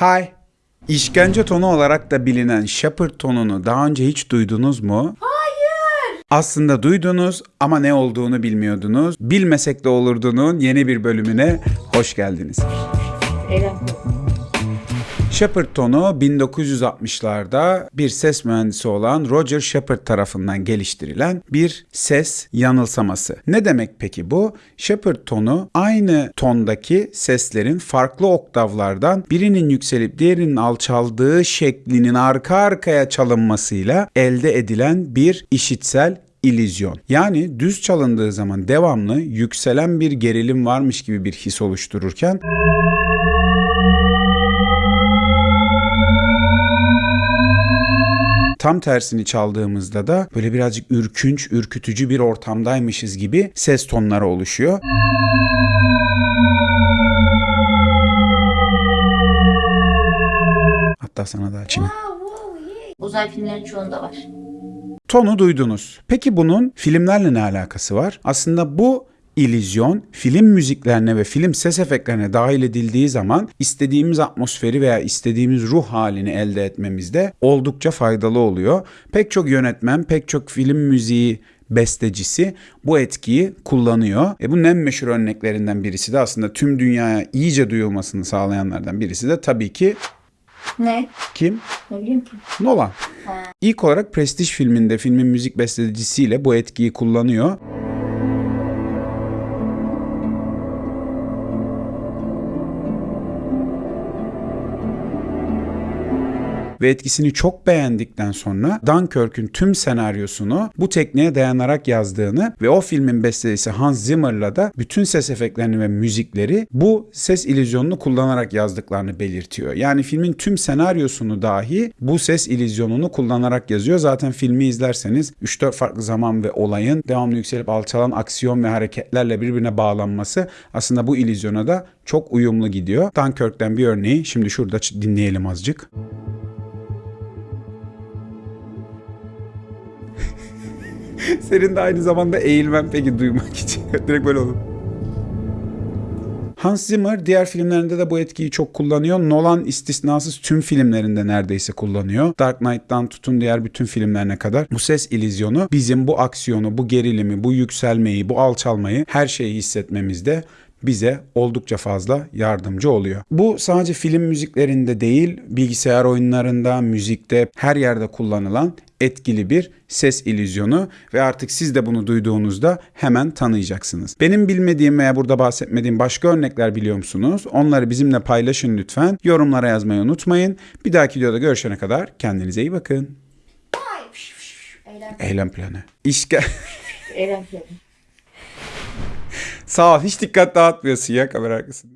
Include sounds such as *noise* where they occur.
Hi. İşkence tonu olarak da bilinen Shepard tonunu daha önce hiç duydunuz mu? Hayır. Aslında duydunuz ama ne olduğunu bilmiyordunuz. Bilmesek de olurdunun yeni bir bölümüne hoş geldiniz. Eylem. Shepard tonu 1960'larda bir ses mühendisi olan Roger Shepard tarafından geliştirilen bir ses yanılsaması. Ne demek peki bu? Shepard tonu aynı tondaki seslerin farklı oktavlardan birinin yükselip diğerinin alçaldığı şeklinin arka arkaya çalınmasıyla elde edilen bir işitsel illüzyon. Yani düz çalındığı zaman devamlı yükselen bir gerilim varmış gibi bir his oluştururken Tam tersini çaldığımızda da böyle birazcık ürkünç, ürkütücü bir ortamdaymışız gibi ses tonları oluşuyor. Hatta sana da açayım. Uzay filmlerinin çoğunda var. Tonu duydunuz. Peki bunun filmlerle ne alakası var? Aslında bu illüzyon film müziklerine ve film ses efektlerine dahil edildiği zaman istediğimiz atmosferi veya istediğimiz ruh halini elde etmemizde oldukça faydalı oluyor. Pek çok yönetmen, pek çok film müziği bestecisi bu etkiyi kullanıyor. E bunun en meşhur örneklerinden birisi de aslında tüm dünyaya iyice duyulmasını sağlayanlardan birisi de tabii ki Ne? kim? Ne bileyim ki. Nolan. İlk olarak Prestige filminde filmin müzik bestecisiyle bu etkiyi kullanıyor. Ve etkisini çok beğendikten sonra Dunkirk'ün tüm senaryosunu bu tekniğe dayanarak yazdığını ve o filmin bestecisi Hans Zimmer'la da bütün ses efektlerini ve müzikleri bu ses illüzyonunu kullanarak yazdıklarını belirtiyor. Yani filmin tüm senaryosunu dahi bu ses illüzyonunu kullanarak yazıyor. Zaten filmi izlerseniz 3-4 farklı zaman ve olayın devamlı yükselip alçalan aksiyon ve hareketlerle birbirine bağlanması aslında bu illüzyona da çok uyumlu gidiyor. Dunkirk'ten bir örneği şimdi şurada dinleyelim azıcık. *laughs* Senin de aynı zamanda eğilmen peki duymak için. *laughs* Direkt böyle olur. Hans Zimmer diğer filmlerinde de bu etkiyi çok kullanıyor. Nolan istisnasız tüm filmlerinde neredeyse kullanıyor. Dark Knight'tan tutun diğer bütün filmlerine kadar bu ses illüzyonu bizim bu aksiyonu, bu gerilimi, bu yükselmeyi, bu alçalmayı her şeyi hissetmemizde bize oldukça fazla yardımcı oluyor. Bu sadece film müziklerinde değil, bilgisayar oyunlarında, müzikte, her yerde kullanılan etkili bir ses illüzyonu ve artık siz de bunu duyduğunuzda hemen tanıyacaksınız. Benim bilmediğim veya burada bahsetmediğim başka örnekler biliyor musunuz? Onları bizimle paylaşın lütfen. Yorumlara yazmayı unutmayın. Bir dahaki videoda görüşene kadar kendinize iyi bakın. Eylem. Eylem planı. İşke... Eylem planı. Sağ ol. Hiç dikkat dağıtmıyorsun ya kamera arkasında.